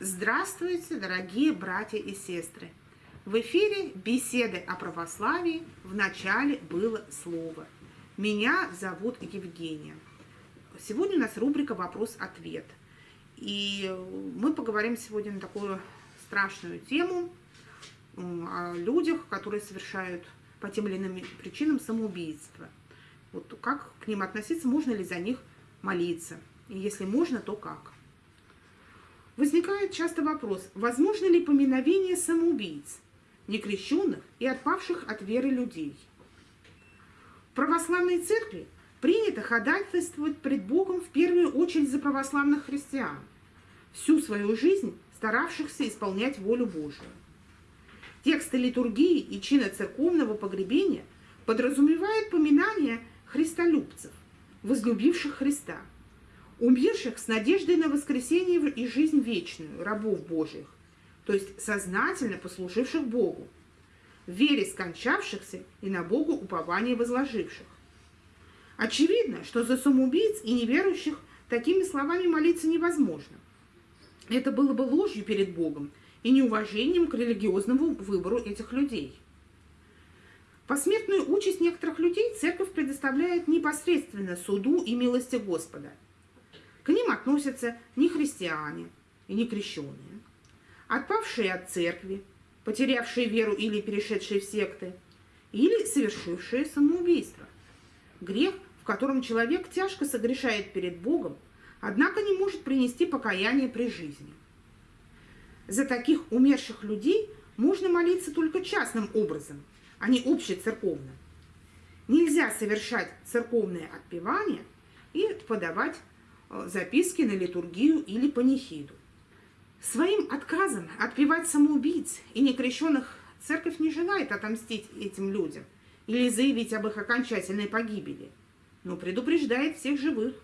Здравствуйте, дорогие братья и сестры! В эфире беседы о православии. В начале было слово. Меня зовут Евгения. Сегодня у нас рубрика «Вопрос-ответ». И мы поговорим сегодня на такую страшную тему о людях, которые совершают по тем или иным причинам самоубийство. Вот как к ним относиться, можно ли за них молиться? И если можно, то как? Возникает часто вопрос, возможно ли поминовение самоубийц, некрещенных и отпавших от веры людей? В православной церкви принято ходатайствовать пред Богом в первую очередь за православных христиан, всю свою жизнь старавшихся исполнять волю Божию. Тексты литургии и чина церковного погребения подразумевают поминание христолюбцев, возлюбивших Христа – умерших с надеждой на воскресение и жизнь вечную, рабов Божьих, то есть сознательно послуживших Богу, в вере скончавшихся и на Богу упование возложивших. Очевидно, что за самоубийц и неверующих такими словами молиться невозможно. Это было бы ложью перед Богом и неуважением к религиозному выбору этих людей. Посмертную участь некоторых людей церковь предоставляет непосредственно суду и милости Господа – к ним относятся не христиане и не крещенные, отпавшие от церкви, потерявшие веру или перешедшие в секты, или совершившие самоубийство. Грех, в котором человек тяжко согрешает перед Богом, однако не может принести покаяние при жизни. За таких умерших людей можно молиться только частным образом, а не общецерковно. Нельзя совершать церковное отпевание и подавать записки на литургию или панихиду. Своим отказом отпевать самоубийц и некрещенных церковь не желает отомстить этим людям или заявить об их окончательной погибели, но предупреждает всех живых.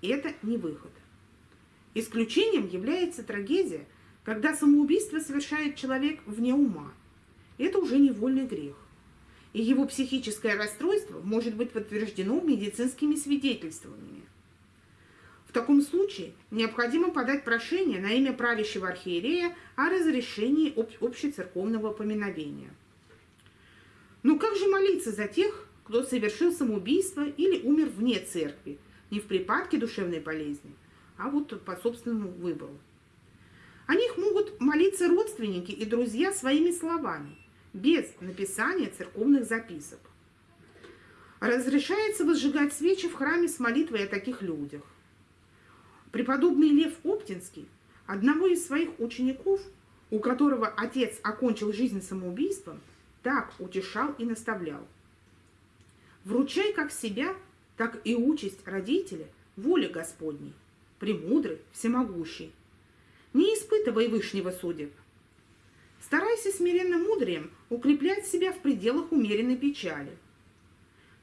Это не выход. Исключением является трагедия, когда самоубийство совершает человек вне ума. Это уже невольный грех. И его психическое расстройство может быть подтверждено медицинскими свидетельствованиями. В таком случае необходимо подать прошение на имя правящего архиерея о разрешении об общецерковного поминовения. Но как же молиться за тех, кто совершил самоубийство или умер вне церкви, не в припадке душевной болезни, а вот по собственному выбору? О них могут молиться родственники и друзья своими словами, без написания церковных записок. Разрешается возжигать свечи в храме с молитвой о таких людях. Преподобный Лев Оптинский, одного из своих учеников, у которого отец окончил жизнь самоубийством, так утешал и наставлял. Вручай как себя, так и участь родителя воле Господней, премудрый, всемогущий. Не испытывай вышнего судеб. Старайся смиренным мудрием укреплять себя в пределах умеренной печали.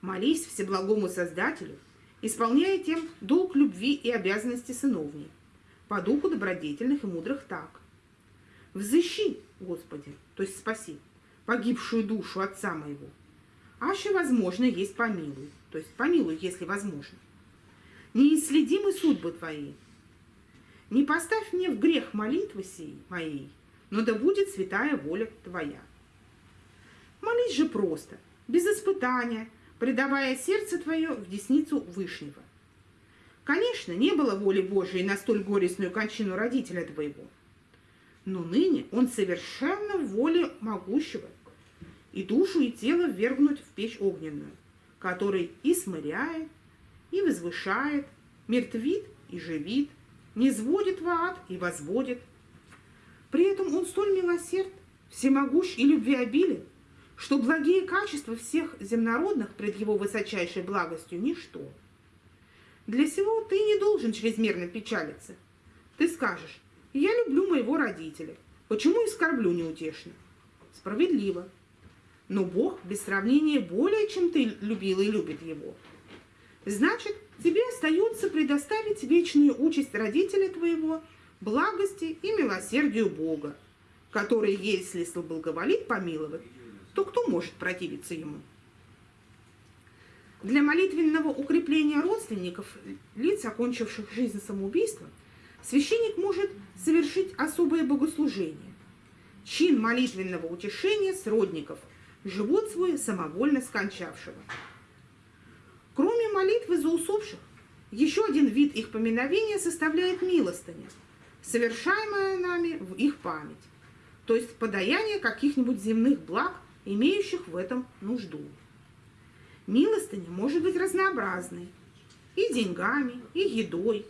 Молись Всеблагому Создателю исполняя тем долг любви и обязанности сыновней, по духу добродетельных и мудрых так. Взыщи, Господи, то есть спаси, погибшую душу отца моего. Аще возможно есть помилуй, то есть помилуй, если возможно. Неисследимы судьбы Твои. Не поставь мне в грех молитвы сей моей, но да будет святая воля Твоя. Молись же просто, без испытания, предавая сердце твое в десницу Вышнего. Конечно, не было воли Божией на столь горестную кончину родителя твоего, но ныне он совершенно в воле могущего, и душу и тело ввергнуть в печь огненную, который и смыряет, и возвышает, мертвит и живит, не сводит в ад и возводит. При этом он столь милосерд, всемогущ и любвеобилен, что благие качества всех земнородных пред его высочайшей благостью – ничто. Для сего ты не должен чрезмерно печалиться. Ты скажешь, я люблю моего родителя, почему и скорблю неутешно? Справедливо. Но Бог без сравнения более, чем ты любил и любит его. Значит, тебе остается предоставить вечную участь родителя твоего, благости и милосердию Бога, который, если благоволит помиловать, то кто может противиться ему? Для молитвенного укрепления родственников, лиц, окончивших жизнь самоубийством, священник может совершить особое богослужение, чин молитвенного утешения сродников, живот свой самовольно скончавшего. Кроме молитвы за усопших, еще один вид их поминовения составляет милостыня, совершаемая нами в их память, то есть подаяние каких-нибудь земных благ, имеющих в этом нужду. Милостыня может быть разнообразной, и деньгами, и едой,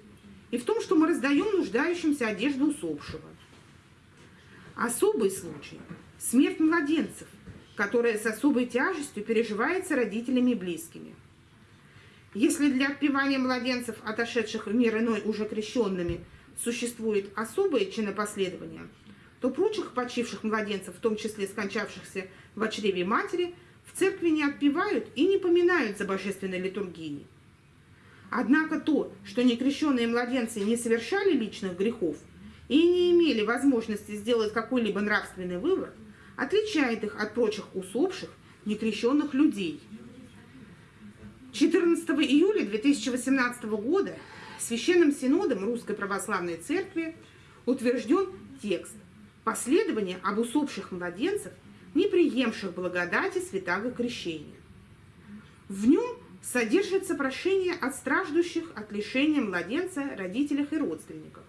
и в том, что мы раздаем нуждающимся одежду усопшего. Особый случай – смерть младенцев, которая с особой тяжестью переживается родителями и близкими. Если для отпевания младенцев, отошедших в мир иной уже крещенными, существует особое чинопоследование, то прочих почивших младенцев, в том числе скончавшихся в чреве матери, в церкви не отпевают и не поминают за божественной литургией. Однако то, что некрещенные младенцы не совершали личных грехов и не имели возможности сделать какой-либо нравственный выбор, отличает их от прочих усопших некрещенных людей. 14 июля 2018 года Священным Синодом Русской Православной Церкви утвержден текст «Последование об усопших младенцев, не приемших благодати святаго крещения». В нем содержится прошение от страждущих от лишения младенца родителях и родственников,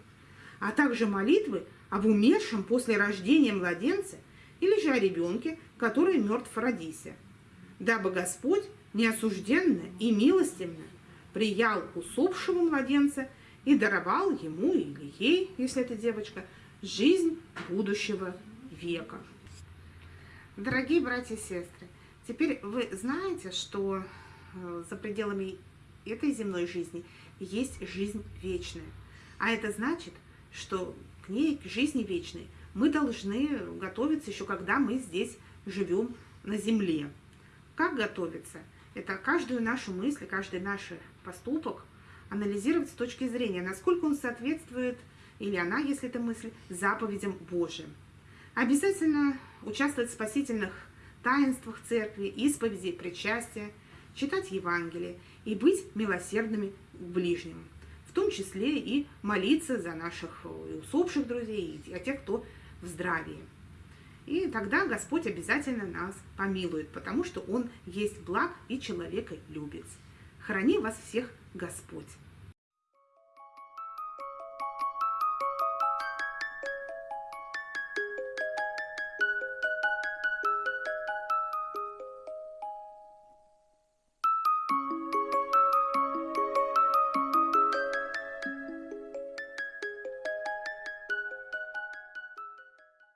а также молитвы об умершем после рождения младенца или же о ребенке, который мертв в родисе, дабы Господь неосужденно и милостивно приял усопшего младенца и даровал ему или ей, если это девочка, жизнь будущего века. Дорогие братья и сестры, теперь вы знаете, что Э, за пределами этой земной жизни есть жизнь вечная. А это значит, что к ней, к жизни вечной, мы должны готовиться еще, когда мы здесь живем на земле. Как готовиться? Это каждую нашу мысль, каждый наш поступок анализировать с точки зрения, насколько он соответствует, или она, если это мысль, заповедям Божьим. Обязательно участвовать в спасительных таинствах церкви, исповеди, причастия – читать Евангелие и быть милосердными к ближним, в том числе и молиться за наших усопших друзей и о тех, кто в здравии. И тогда Господь обязательно нас помилует, потому что Он есть благ и человека любит. Храни вас всех Господь!